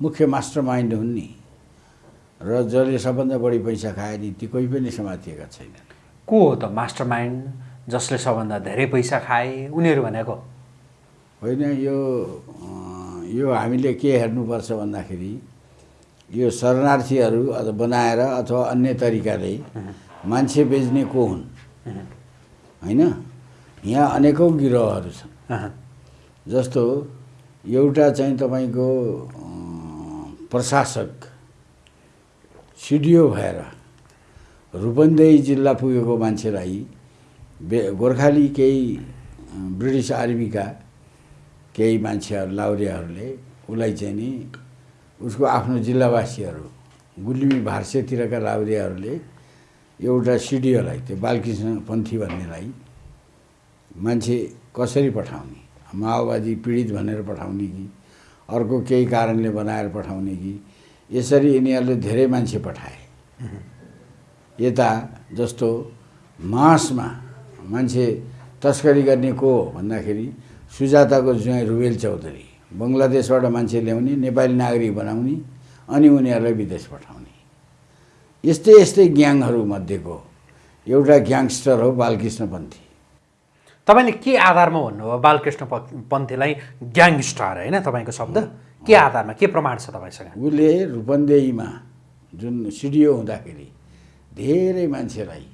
मुख्य master mind हुन् नि। र जसले सबभन्दा बढी पैसा खाए नि ती कोही पनि समातिएका छैनन्। को हो त मास्टर माइन्ड जसले सबभन्दा धेरै पैसा खाए उनीहरू भनेको? होइन यो यो हामीले के हेर्नुपर्छ भन्दाखेरि यो शरणार्थीहरू बनाएर अथवा अन्य तरिकाले मान्छे बेच्ने को हुन्? होइन? यहाँ अनेकौँ गिरोहहरू छन्। जस्तो एउटा चाहिँ तपाईँको प्रशासक सिडिओ भएर रूपन्देही जिल्ला पुगेको मान्छेलाई बे गोर्खाली केही ब्रिटिस आर्मीका केही मान्छेहरू लाउरेहरूले उसलाई चाहिँ नि उसको आफ्नो जिल्लावासीहरू गुल्मी भार्सेतिरका लाउरेहरूले एउटा सिडिओलाई त्यो बालकृष्ण पन्थी भन्नेलाई मान्छे कसरी पठाउने? माओवादी पीडित भनेर पठाउने कि? अर्को केही कारणले बनाएर पठाउने कि। यसरी यिनीहरूले धेरै मान्छे पठाए। यता जस्तो मासमा मान्छे तस्करी गर्ने को हो भन्दाखेरि सुजाताको ज्वाइँ रुबेल चौधरी बङ्गलादेशबाट मान्छे ल्याउने नेपाली नागरिक बनाउने अनि उनीहरूलाई विदेश पठाउने। यस्तै यस्तै ग्याङहरू मध्येको एउटा ग्याङस्टर हो बालकृष्ण पन्थी तपाईँले के आधारमा भन्नुभयो? बालकृष्ण पन्थीलाई ग्याङस्टार होइन तपाईँको शब्द? के आधारमा के प्रमाण छ तपाईँसँग? उसले रूपन्देहीमा जुन सिडिओ हुँदाखेरि धेरै मान्छेलाई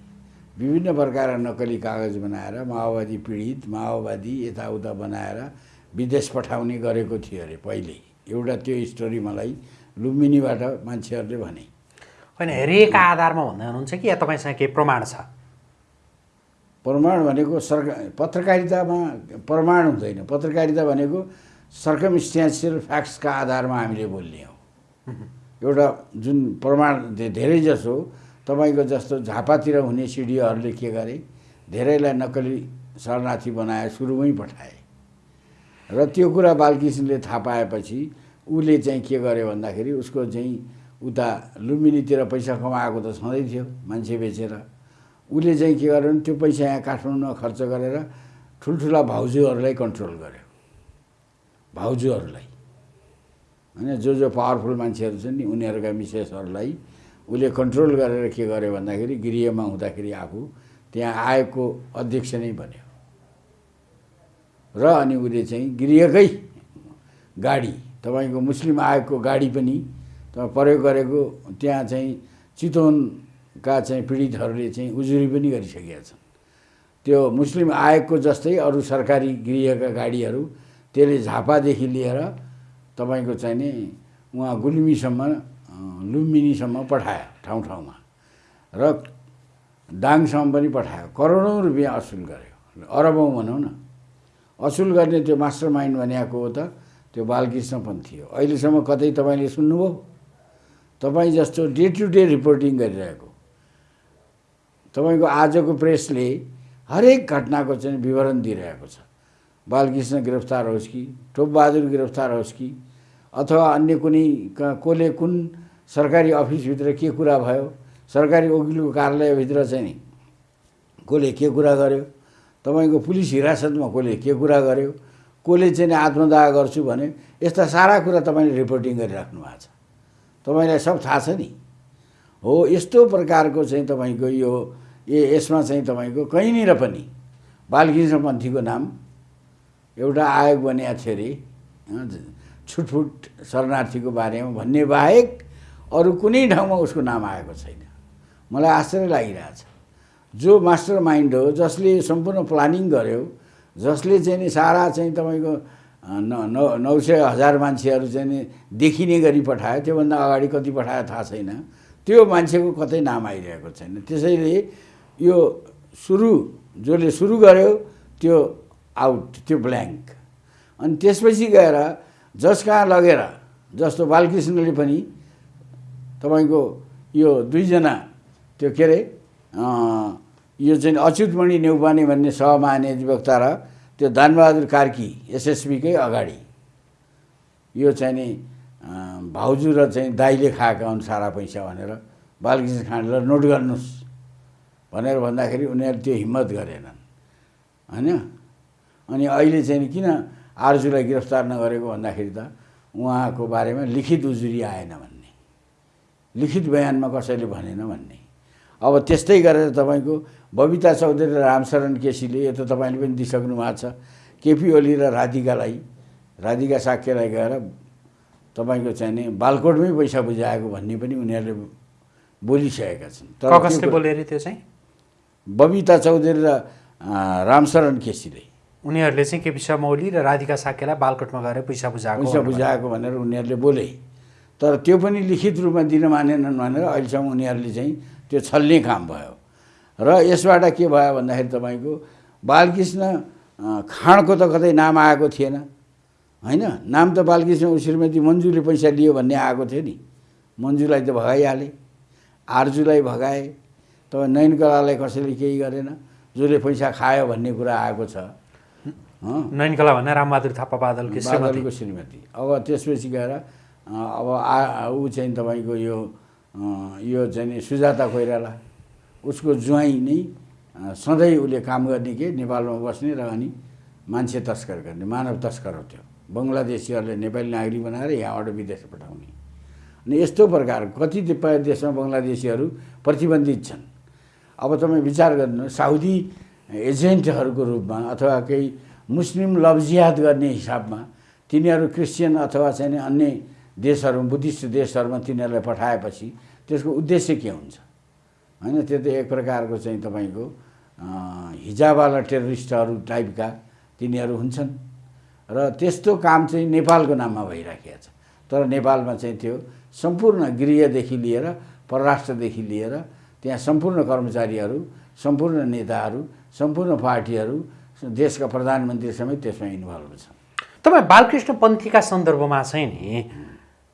विभिन्न प्रकारका नक्कली कागज बनाएर माओवादी पीडित माओवादी यताउता बनाएर विदेश पठाउने गरेको थियो अरे पहिले। एउटा त्यो स्टोरी मलाई लुम्बिनीबाट मान्छेहरूले भने। होइन हेरिएका आधारमा भन्दै हुनुहुन्छ कि या तपाईँसँग केही प्रमाण छ? प्रमाण भनेको सरकार पत्रकारितामा प्रमाण हुँदैन। पत्रकारिता भनेको सर्कमस्ट्यान्सियल फ्याक्ट्सका आधारमा हामीले बोल्ने हो। एउटा जुन प्रमाण धेरै जसो तपाईँको जस्तो झापातिर हुने सिडिओहरूले के गरे धेरैलाई नक्कली शरणार्थी बनाए सुरुमै पठाए। र त्यो कुरा बालकृष्णले थाहा पाएपछि उसले चाहिँ के गर्यो भन्दाखेरि उसको चाहिँ उता लुम्बिनीतिर पैसा कमाएको त छँदै थियो मान्छे बेचेर। उसले चाहिँ के गर्यो भने त्यो पैसा यहाँ काठमाडौँमा खर्च गरेर ठुल्ठुला भाउजूहरूलाई कन्ट्रोल गर्यो। भाउजूहरूलाई। होइन जो जो पावरफुल मान्छेहरू छन् नि उनीहरूका मिसेसहरूलाई उसले कन्ट्रोल गरेर के गर्यो भन्दाखेरि गृहमा हुँदाखेरि आफू त्यहाँ आयोगको अध्यक्ष नै बन्यो। र अनि उसले चाहिँ गृहकै गाडी तपाईँको मुस्लिम आयोगको गाडी पनि तपाईँ प्रयोग गरेको त्यहाँ चाहिँ चितवनका चाहिँ पीडितहरूले चाहिँ उजुरी पनि गरिसकेका छन्। त्यो मुस्लिम आयोगको जस्तै अरू सरकारी गृहका गाडीहरू त्यसले झापादेखि लिएर तपाईँको चाहिँ नि उहाँ गुल्मीसम्म लुम्बिनीसम्म पठायो ठाउँ ठाउँमा। र दाङसम्म पनि पठायो। करोडौँ रुपियाँ असुल गर्यो। अरबौँ भनौँ न। असुल गर्ने त्यो मास्टर माइन्ड भनेको हो त त्यो बालकृष्ण पन्थी हो। अहिलेसम्म कतै तपाईँले सुन्नुभयो? तपाईँ जस्तो डे टु डे रिपोर्टिङ गरिरहेको तपाईँको आजको प्रेसले हरेक घटनाको चाहिँ विवरण दिइरहेको छ। बालकृष्ण गिरफ्तार होस् कि टोपबहादुर गिरफ्तार होस् कि अथवा अन्य कुनै कसले कुन सरकारी अफिसभित्र के कुरा भयो सरकारी वकिलको कार्यालयभित्र चाहिँ नि कसले के कुरा गर्यो तपाईँको पुलिस हिरासतमा कसले के कुरा गर्यो कसले चाहिँ आत्मदाह गर्छु भने यस्ता सारा कुरा तपाईँले रिपोर्टिङ गरिराख्नु भएको छ। तपाईँलाई सब थाहा छ नि। हो यस्तो प्रकारको चाहिँ तपाईँको यो ए यसमा चाहिँ तपाईँको कहीँनिर पनि बालकृष्ण पन्थीको नाम एउटा आयोग बनिएको थियो अरे। छुटफुट शरणार्थीको बारेमा भन्ने बाहेक अरू कुनै ठाउँमा उसको नाम आएको छैन। मलाई आश्चर्य लागिरहेछ। जो मास्टर माइन्ड हो जसले सम्पूर्ण प्लानिङ गर्यो जसले चाहिँ नि सारा चाहिँ तपाईँको न नौ नौ सय हजार मान्छेहरू चाहिँ नि देखिने गरी पठायो त्योभन्दा अगाडि कति पठायो थाहा छैन। त्यो मान्छेको कतै नाम आइरहेको छैन। त्यसैले यो सुरु जसले सुरु गर्यो त्यो आउट त्यो ब्ल्याङ्क अनि त्यसपछि गएर जस कहाँ लगेर जस्तो बालकृष्णले पनि तपाईँको यो दुईजना त्यो के अरे यो चाहिँ अच्युतमणि नेउपाने भन्ने सहमहानिधिवक्ता र त्यो दानबहादुर कार्की एसएसबीकै अगाडि। यो चाहिँ नि भाउजू र चाहिँ दाइले खाएका हुन् सारा पैसा भनेर बालकृष्ण खाँडेलाई नोट गर्नुहोस् भनेर भन्दाखेरि उनीहरू त्यो हिम्मत गरेनन्। होइन? अनि अहिले चाहिँ किन आर्जुलाई गिरफ्तार नगरेको भन्दाखेरि त उहाँको बारेमा लिखित उजुरी आएन भन्ने। लिखित बयानमा कसैले भनेन भन्ने। अब त्यस्तै गरेर तपाईँको बबिता चौधरी र रामशरण केसीले यो त तपाईँले पनि दिइसक्नु भएको छ। केपी ओली र राधिकालाई राधिका साक्यलाई गएर तपाईँको चाहिँ नि बालकोटमै पैसा बुझाएको भन्ने पनि उनीहरूले बोलिसकेका छन्। तर कसले त्यो- बोले अरे त्यो चाहिँ? बबिता चौधरी र रामशरण केसीले। उनीहरूले चाहिँ केपी शर्मा ओली र राधिका साक्यलाई बालकोटमा गएर पैसा बुझाएको पैसा। बुझाएको भनेर उनीहरूले बोले। तर त्यो पनि लिखित रूपमा दिन मानेनन् भनेर अहिलेसम्म उनीहरूले चाहिँ त्यो छल्ने काम भयो। र यसबाट के भयो भन्दाखेरि तपाईँको बालकृष्ण खाँडको त कतै नाम आएको थिएन। होइन? नाम त बालकृष्ण श्रीमती मन्जुले पैसा लियो भन्ने आएको थियो नि। मन्जुलाई त भगाइहाले। आर्जुलाई भगाए। तपाईँ नयनकलालाई कसैले केही गरेन। जसले पैसा खायो भन्ने कुरा आएको छ। नयनकला भन्ने रामबहादुर थापा बादलकी श्रीमती। बादलको श्रीमती। अब त्यसपछि गएर अब आ ऊ चाहिँ तपाईँको यो यो चाहिँ सुजाता कोइराला। उसको ज्वाइँ नै सधैँ उसले काम गर्ने के? नेपालमा बस्ने र अनि मान्छे तस्कर गर्ने मानव तस्कर हो त्यो बङ्गलादेशीहरूले नेपाली नागरिक बनाएर यहाँबाट विदेश पठाउने। अनि यस्तो प्रकार कतिपय देशमा बङ्गलादेशीहरू प्रतिबन्धित छन्। अब तपाईँ विचार गर्नुहोस् साउदी एजेन्टहरूको रूपमा अथवा केही मुस्लिम लब्जियात गर्ने हिसाबमा तिनीहरू क्रिस्चियन अथवा चाहिँ अन्य देशहरू बुद्धिस्ट देशहरूमा तिनीहरूलाई पठाएपछि त्यसको उद्देश्य के हुन्छ? होइन त्यो त एक प्रकारको चाहिँ तपाईँको अँ, हिजाबवाला टेररिस्टहरू टाइपका तिनीहरू हुन्छन्। र त्यस्तो काम चाहिँ नेपालको नाममा भइराखेको छ। तर नेपालमा चाहिँ त्यो सम्पूर्ण गृहदेखि लिएर परराष्ट्रदेखि लिएर त्यहाँ सम्पूर्ण कर्मचारीहरू सम्पूर्ण नेताहरू सम्पूर्ण पार्टीहरू देशका प्रधानमन्त्री समेत त्यसमा इन्भल्भ छन्। तपाईँ बालकृष्ण पन्थीका सन्दर्भमा चाहिँ नि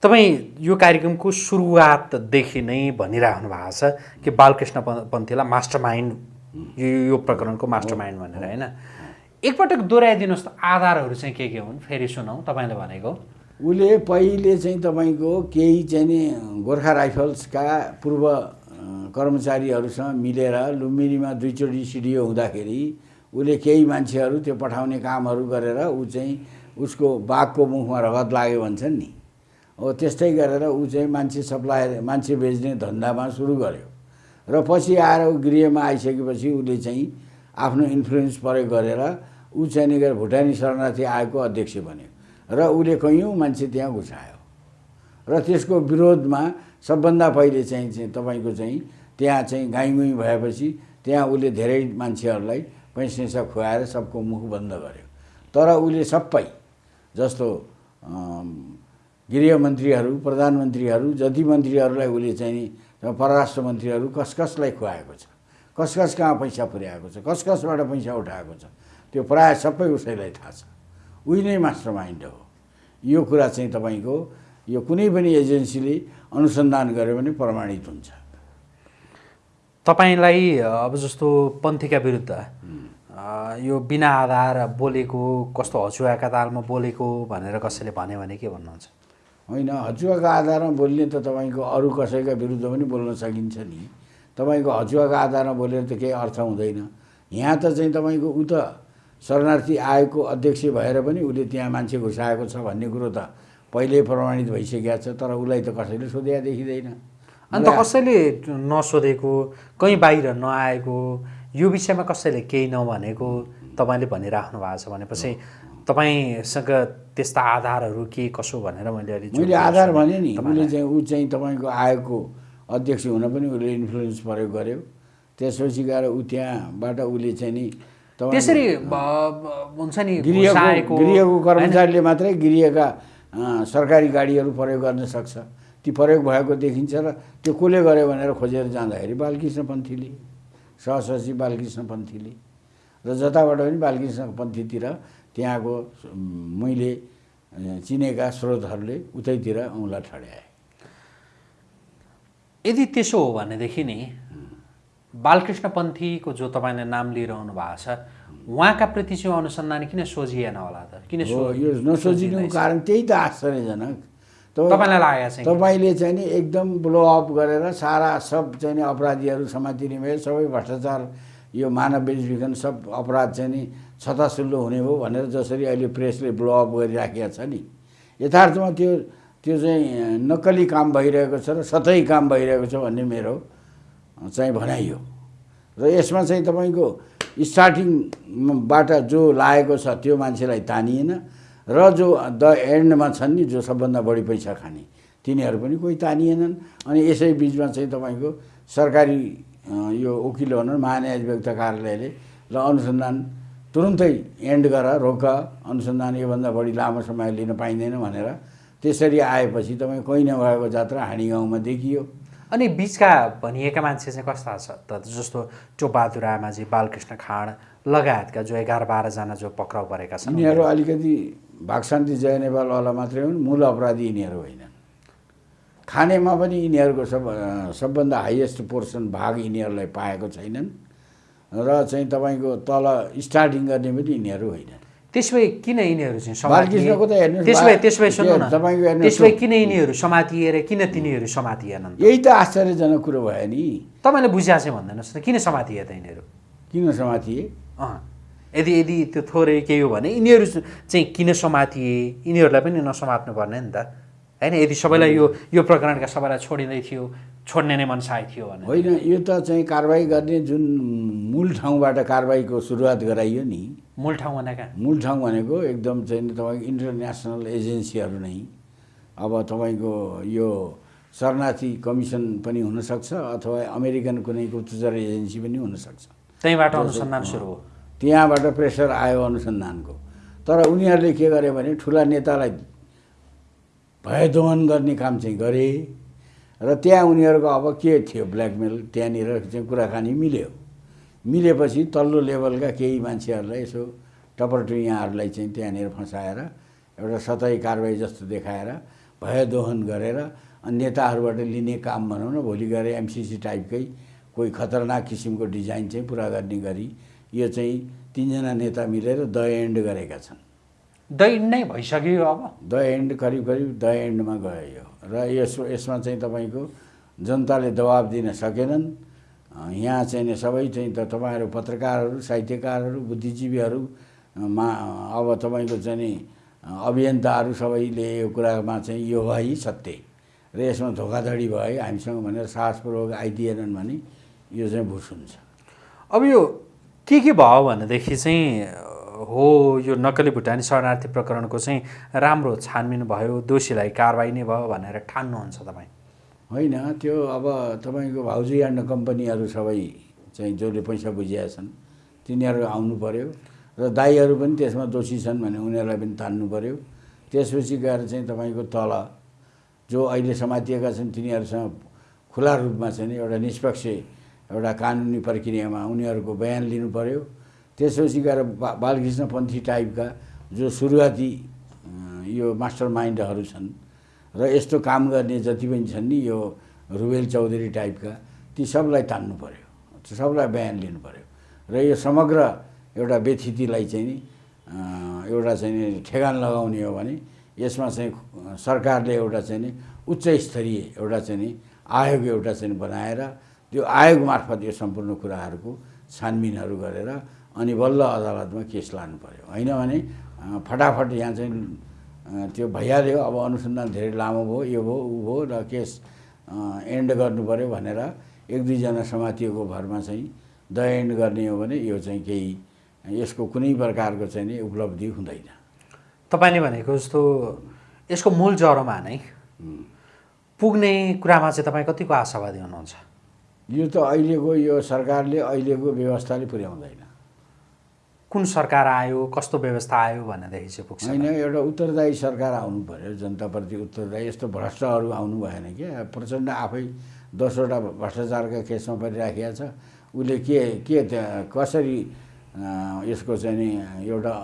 तपाईँ यो कार्यक्रमको सुरुवातदेखि नै भनिराख्नु भएको छ कि बालकृष्ण पन्थीलाई मास्टर माइन्ड यो प्रकरणको मास्टर माइन्ड भनेर होइन? एकपटक दोहोऱ्याइदिनुहोस् त आधारहरू चाहिँ के के हुन्? फेरि सुनौँ तपाईँले भनेको। उसले पहिले चाहिँ तपाईँको केही चाहिँ नि गोर्खा राइफल्सका पूर्व कर्मचारीहरूसँग मिलेर लुम्बिनीमा दुईचोटि सिडिओ हुँदाखेरि उसले केही मान्छेहरू त्यो पठाउने कामहरू गरेर ऊ चाहिँ उसको बाघको मुखमा रगत लाग्यो भन्छन् नि। हो त्यस्तै गरेर ऊ चाहिँ मान्छे सप्लाई मान्छे बेच्ने धन्दामा सुरु गर्यो। र पछि आएर ऊ गृहमा आइसकेपछि उसले चाहिँ आफ्नो इन्फ्लुएन्स प्रयोग गरेर ऊ चाहिँ गएर भुटानी शरणार्थी आयोगको अध्यक्ष बन्यो। र उसले कैयौँ मान्छे त्यहाँ घुसायो र त्यसको विरोधमा सबभन्दा पहिले चाहिँ चाहिँ तपाईँको चाहिँ त्यहाँ चाहिँ गाईमुई भएपछि त्यहाँ उसले धेरै मान्छेहरूलाई पैसा खुवाएर सबको मुख बन्द गर्यो। तर उसले सबै जस्तो गृहमन्त्रीहरू प्रधानमन्त्रीहरू जति मन्त्रीहरूलाई उसले चाहिँ परराष्ट्र मन्त्रीहरू कस कसलाई खुवाएको छ? कस कस कहाँ पैसा पुर्याएको छ? कस कसबाट पैसा उठाएको छ? त्यो प्रायः सबै उसैलाई थाहा छ। उही नै मास्टर माइन्ड हो। यो कुरा चाहिँ तपाईँको यो कुनै पनि एजेन्सीले अनुसन्धान गर्यो भने प्रमाणित हुन्छ। तपाईँलाई अब जस्तो पन्थीका विरुद्ध यो बिना आधार बोलेको कस्तो हचुवाका तालमा बोलेको भनेर कसैले भन्यो भने के भन्नुहुन्छ? होइन हचुवाको आधारमा बोल्ने त तपाईँको अरू कसैका विरुद्ध पनि बोल्न सकिन्छ नि। तपाईँको हचुवाको आधारमा बोलेर त केही अर्थ हुँदैन। यहाँ त चाहिँ तपाईँको ऊ त शरणार्थी आयोगको अध्यक्ष भएर पनि उसले त्यहाँ मान्छे घुसाएको छ भन्ने कुरो त पहिल्यै प्रमाणित भइसकेको छ तर उसलाई त कसैले सोधेका देखिँदैन। अन्त कसैले नसोधेको कहीँ बाहिर नआएको यो विषयमा कसैले केही नभनेको तपाईँले भनिराख्नु भएको छ भनेपछि तपाईँसँग त्यस्ता आधारहरू के कसो भनेर मैले अलि मैले आधार। भने नि उसले चाहिँ ऊ चाहिँ तपाईँको आयोगको अध्यक्ष हुन पनि उसले इन्फ्लुएन्स प्रयोग गर्यो। त्यसपछि गएर ऊ त्यहाँबाट उसले चाहिँ नि त्यसरी हुन्छ नि गृहको? कर्मचारीले मात्रै गृहका सरकारी गाडीहरू प्रयोग गर्न सक्छ ती प्रयोग भएको देखिन्छ र त्यो कसले गर्यो भनेर खोजेर जाँदाखेरि बालकृष्ण पन्थीले सहसचिव बालकृष्ण पन्थीले र जताबाट पनि बालकृष्ण पन्थीतिर त्यहाँको मैले चिनेका स्रोतहरूले उतैतिर औँला ठड्याए यदि त्यसो हो भनेदेखि नि बालकृष्ण पन्थीको जो तपाईँले नाम लिइरहनु भएको छ उहाँका प्रति चाहिँ अनुसन्धान किन सोझिएन होला त? किन हो सो- यो नसोचिनुको कारण त्यही त आश्चर्यजनक। तपाईँ- तपाईँलाई लागेको के? तपाईँले चाहिँ नि एकदम ब्लो अप गरेर सारा सब चाहिँ नि अपराधीहरू समातिने भयो सबै भ्रष्टाचार यो मानव बेचबिखन सब अपराध चाहिँ नि छतासुल्लो हुने भयो भनेर जसरी अहिले प्रेसले ब्लो अप गरिराखेको छ नि। यथार्थमा त्यो त्यो चाहिँ नक्कली काम भइरहेको छ र सतै काम भइरहेको छ भन्ने मेरो चाहिँ भनाइ हो। र यसमा चाहिँ तपाईँको स्टार्टिङबाट जो लागेको छ त्यो मान्छेलाई तानिएन र जो द एन्डमा छन् नि जो सबभन्दा बढी पैसा खाने तिनीहरू पनि कोही तानिएनन्। अनि यसै बिचमा चाहिँ तपाईँको सरकारी यो वकिल भनौँ महान्यायाधिवक्ता कार्यालयले ल अनुसन्धान तुरुन्तै एन्ड गर रोक अनुसन्धान योभन्दा बढी लामो समय लिन पाइँदैन भनेर त्यसरी आएपछि तपाईँ कोही नभएको जात्रा हाँडी गाउँमा देखियो। अनि बिचका भनिएका मान्छे चाहिँ कस्ता छ? त जस्तो चोबहादुर आमाजी बालकृष्ण खाँड लगायतका जो एघार बाह्रजना जो पक्राउ परेका छन्। यिनीहरू अलिकति भागशान्ति जय नेपालवाला मात्रै हुन् मूल अपराधी यिनीहरू होइनन्। खानेमा पनि यिनीहरूको सब सबभन्दा हाइएस्ट पोर्सन भाग यिनीहरूलाई पाएको छैनन्। र चाहिँ तपाईँको तल स्टार्टिङ गर्ने पनि यिनीहरू होइनन्। त्यसो भए किन यिनीहरू चाहिँ त्यसो भए त्यसो भए सुन्नु न। त्यसो भए किन यिनीहरू समातिएर किन तिनीहरू समातिएनन्? यही त आश्चर्यजनक कुरो भयो नि। तपाईँले बुझ्या चाहिँ भन्दैनस् त किन समातिए त यिनीहरू? किन समातिए? अँ। यदि यदि त्यो थोरै केही हो भने यिनीहरू चाहिँ किन समातिए? यिनीहरूलाई पनि नसमात्नु पर्ने नि त। होइन यदि सबैलाई यो यो प्रकरणका सबैलाई छोडिँदै थियो छोड्ने नै मनसाय थियो भने होइन यो त चाहिँ कारवाही गर्ने जुन मूल ठाउँबाट कारवाहीको सुरुवात गराइयो नि। मूल ठाउँ भनेका? मूल ठाउँ भनेको एकदम चाहिँ तपाईँको इन्टरनेसनल एजेन्सीहरू नै। अब तपाईँको यो शरणार्थी कमिसन पनि हुनसक्छ अथवा अमेरिकन कुनै गुप्तचर एजेन्सी पनि हुनसक्छ। त्यहीँबाट अनुसन्धान सुरु हो। त्यहाँबाट प्रेसर आयो अनुसन्धानको। तर उनीहरूले के गरे भने ठुला नेतालाई भयदोहन गर्ने काम चाहिँ गरे। र त्यहाँ उनीहरूको अब के थियो ब्ल्याकमेल त्यहाँनिर चाहिँ कुराकानी मिल्यो। मिलेपछि तल्लो लेभलका केही मान्छेहरूलाई यसो टपरटुइयाहरूलाई चाहिँ त्यहाँनिर फसाएर एउटा सतही कारवाही जस्तो देखाएर भयदोहन गरेर अनि नेताहरूबाट लिने काम भनौँ न भोलि गएर एमसिसी टाइपकै कोही खतरनाक किसिमको डिजाइन चाहिँ पुरा गर्ने गरी यो चाहिँ तिनजना नेता मिलेर द एन्ड गरेका छन्। दैड नै भइसक्यो अब। द एन्ड करिब करिब द एन्डमा गयो यो। र यस यसमा चाहिँ तपाईँको जनताले दबाब दिन सकेनन्। यहाँ चाहिँ नि सबै चाहिँ त तपाईँहरू पत्रकारहरू साहित्यकारहरू बुद्धिजीवीहरू अँ, मा अब तपाईँको चाहिँ नि अभियन्ताहरू सबैले यो कुरामा चाहिँ यो है सत्य र यसमा धोकाधडी भयो हामीसँग भनेर साहसपूर्वक आइदिएनन् भने यो चाहिँ भुस हुन्छ। अब यो के के भयो भनेदेखि चाहिँ हो यो नक्कली भुटानी शरणार्थी प्रकरणको चाहिँ राम्रो छानबिन भयो दोषीलाई कारवाही नै भयो भनेर ठान्नुहुन्छ तपाईँ। होइन त्यो अब तपाईँको भाउजू एन्ड कम्पनीहरू सबै चाहिँ जसले पैसा बुझिया छन् तिनीहरू आउनु पऱ्यो र दाईहरू पनि त्यसमा दोषी छन् भने उनीहरूलाई पनि तान्नु पऱ्यो त्यसपछि गएर चाहिँ तपाईँको तल जो अहिले समातिएका छन् तिनीहरूसँग खुला रूपमा चाहिँ एउटा निष्पक्ष एउटा कानुनी प्रक्रियामा उनीहरूको बयान लिनु पऱ्यो त्यसपछि गएर बा बालकृष्णपन्थी टाइपका जो सुरुवाती यो मास्टर माइन्डहरू छन् र यस्तो काम गर्ने जति पनि छन् नि यो रुबेल चौधरी टाइपका ती सबलाई तान्नु पऱ्यो सबलाई बयान लिनु पऱ्यो र यो समग्र एउटा व्यथितिलाई चाहिँ नि एउटा चाहिँ नि ठेगान लगाउने हो भने यसमा चाहिँ सरकारले एउटा चाहिँ नि उच्च स्तरीय एउटा चाहिँ नि आयोग एउटा चाहिँ बनाएर त्यो आयोग मार्फत यो सम्पूर्ण कुराहरूको छानबिनहरू गरेर अनि बल्ल अदालतमा केस लानु पऱ्यो होइन भने फटाफट यहाँ चाहिँ त्यो भइहाल्यो। अब अनुसन्धान धेरै लामो भयो यो भयो ऊ भयो र केस एन्ड गर्नु पऱ्यो भनेर एक दुईजना समातिएको भरमा चाहिँ द एन्ड गर्ने हो भने यो चाहिँ केही यसको कुनै प्रकारको चाहिँ नि उपलब्धि हुँदैन। तपाईँले भनेको जस्तो यसको मूल जरोमा नै पुग्ने कुरामा चाहिँ तपाईँ कतिको आशावादी हुनुहुन्छ? यो त अहिलेको यो सरकारले अहिलेको व्यवस्थाले पुर्याउँदैन। कुन सरकार आयो कस्तो व्यवस्था आयो भनेदेखि चाहिँ पुग्छ होइन एउटा उत्तरदायी सरकार आउनु पऱ्यो जनताप्रति उत्तरदायी। यस्तो भ्रष्टहरू आउनु भएन क्या प्रचण्ड आफै दसवटा भ्रष्टाचारका केसमा परिराखेका छ। उसले के के कसरी यसको चाहिँ नि एउटा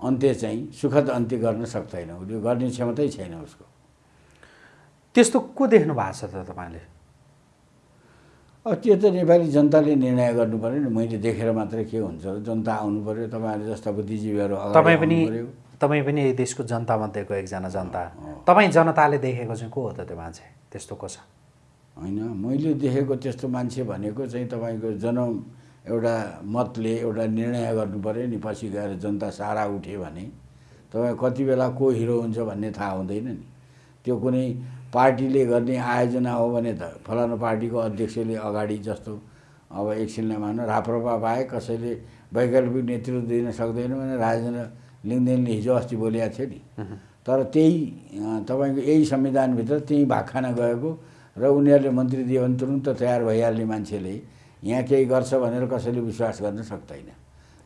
अन्त्य चाहिँ सुखद अन्त्य गर्न सक्दैन। उसले गर्ने क्षमतै छैन उसको। त्यस्तो को देख्नु भएको छ त तपाईँले? अब त्यो त नेपाली जनताले निर्णय गर्नु पऱ्यो नि। मैले देखेर मात्रै के हुन्छ? जनता आउनु पऱ्यो तपाईँहरू जस्ता बुद्धिजीवीहरू तपाईँ पनि तपाईँ पनि यही देशको जनतामध्येको एकजना जनता। तपाईँ जनताले देखेको चाहिँ को हो त त्यो मान्छे? त्यस्तो को छ? होइन मैले देखेको त्यस्तो मान्छे भनेको चाहिँ तपाईँको जनम एउटा मतले एउटा निर्णय गर्नु पऱ्यो नि पछि गएर जनता सारा उठ्यो भने। तपाईँ कति बेला को हिरो हुन्छ भन्ने थाहा हुँदैन नि। त्यो कुनै पार्टीले गर्ने आयोजना हो भने त फलानु पार्टीको अध्यक्षले अगाडि जस्तो अब एकछिनलाई मान्नु राप्रपा बाहेक कसैले वैकल्पिक नेतृत्व दिन सक्दैन भने राजेन्द्र लिङ्गदेनले हिजो अस्ति बोलेको थियो नि। तर त्यही तपाईँको यही संविधानभित्र त्यही भाग खान गएको र उनीहरूले मन्त्री दियो भने तुरुन्त तयार भइहाल्ने मान्छेले यहाँ केही गर्छ भनेर कसैले विश्वास गर्न सक्दैन।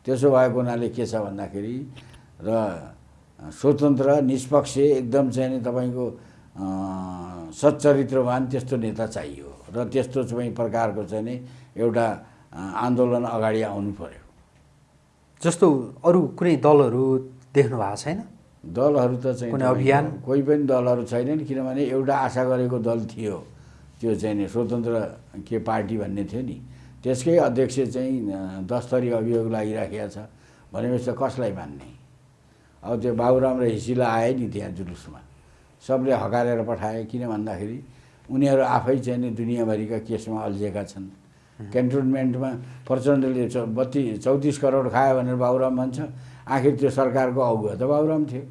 त्यसो भएको हुनाले के छ भन्दाखेरि र स्वतन्त्र निष्पक्ष एकदम चाहिँ नि तपाईँको सच्चरित्रवान त्यस्तो नेता चाहियो। र त्यस्तो चाहिँ प्रकारको चाहिँ नि एउटा आन्दोलन अगाडि आउनु पर्यो। जस्तो अरू कुनै दलहरू देख्नु भएको छैन? दलहरू त चाहिँ कुनै अभियान? कोही पनि दलहरू छैनन् किनभने एउटा आशा गरेको दल थियो। त्यो चाहिँ नि स्वतन्त्र के पार्टी भन्ने थियो नि। त्यसकै अध्यक्ष चाहिँ अँ, दस थरी अभियोग लागिराखेको छ। भनेपछि त कसलाई मान्ने? अब त्यो बाबुराम र हिसिला आए नि त्यहाँ जुलुसमा। सबले हकारेर पठाए किन भन्दाखेरि उनीहरू आफै चाहिँ नि दुनियाँभरिका केसमा अल्झिएका छन्। क्यान्टोनमेन्टमा प्रचण्डले बत्ती चौतिस करोड खायो भनेर बाबुराम भन्छ आखिर त्यो सरकारको अगुवा त बाबुराम थियो।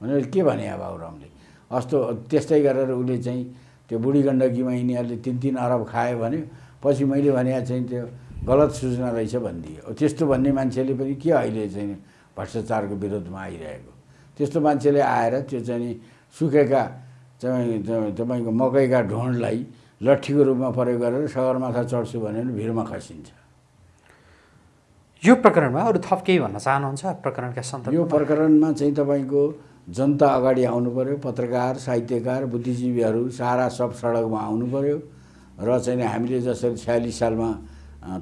भनेर के भने अब बाबुरामले? अस्तो त्यस्तै गरेर उसले चाहिँ त्यो बुढी गण्डकीमा यिनीहरूले तिन तिन अरब खायो भने पछि मैले भने चाहिँ त्यो गलत सूचना रहेछ भनिदियो। त्यस्तो भन्ने मान्छेले पनि के अहिले चाहिँ भ्रष्टाचारको विरोधमा आइरहेको? त्यस्तो मान्छेले आएर त्यो चाहिँ सुकेका चाहिँ तपाईँ- तपाईँको मकैका ढोँडलाई लट्ठीको रूपमा प्रयोग गरेर सगरमाथा चढ्छु भने पनि भिरमा खसिन्छ। यो प्रकरणमा अरू थप केही भन्न चाहनुहुन्छ? प्रकरणका यो सन्दर्भमा प्रकरणमा चाहिँ तपाईँको जनता अगाडि आउनु पऱ्यो पत्रकार साहित्यकार बुद्धिजीवीहरू सारा सब सडकमा आउनु पऱ्यो र चाहिँ हामीले जसरी छयालिस सालमा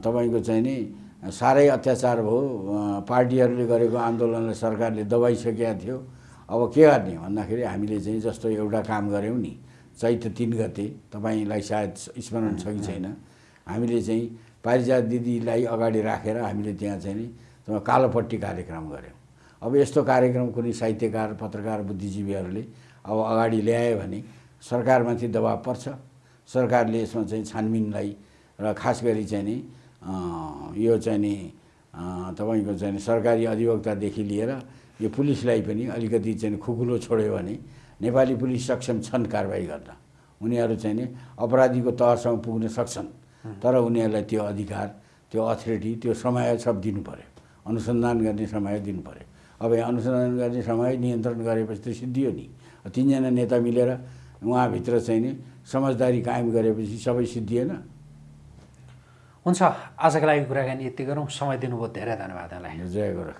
तपाईँको चाहिँ नि साह्रै अत्याचार भयो पार्टीहरूले गरेको आन्दोलनलाई सरकारले दबाइसकेका थियो। अब के गर्ने भन्दाखेरि हामीले चाहिँ जस्तो एउटा काम गऱ्यौँ नि चैत तिन गते तपाईँलाई सायद स्मरण छ कि छैन हामीले चाहिँ पारिजात दिदीलाई अगाडि राखेर हामीले त्यहाँ चाहिँ नि कालोपट्टि कार्यक्रम गऱ्यौँ। अब यस्तो कार्यक्रम कुनै साहित्यकार पत्रकार बुद्धिजीवीहरूले अब अगाडि ल्यायो भने सरकारमाथि दबाब पर्छ। सरकारले यसमा चाहिँ छानबिनलाई र खास गरी चाहिँ नि यो चाहिँ नि तपाईँको चाहिँ सरकारी अधिवक्तादेखि लिएर यो पुलिसलाई पनि अलिकति चाहिँ खुकुलो छोड्यो भने नेपाली पुलिस सक्षम छन् कारवाही गर्न उनीहरू चाहिँ नि अपराधीको तहसम्म पुग्न सक्छन्। तर उनीहरूलाई त्यो अधिकार त्यो अथोरिटी त्यो समय सब दिनु पऱ्यो अनुसन्धान गर्ने समय दिनु पऱ्यो अब यहाँ अनुसन्धान गर्ने समय नियन्त्रण गरेपछि त सिद्धियो नि। तिनजना नेता मिलेर उहाँभित्र चाहिँ नि समझदारी कायम गरेपछि सबै सिद्धिएन हुन्छ आजको लागि कुराकानी यति गरौँ। समय दिनुभयो धेरै धन्यवाद जय गोरख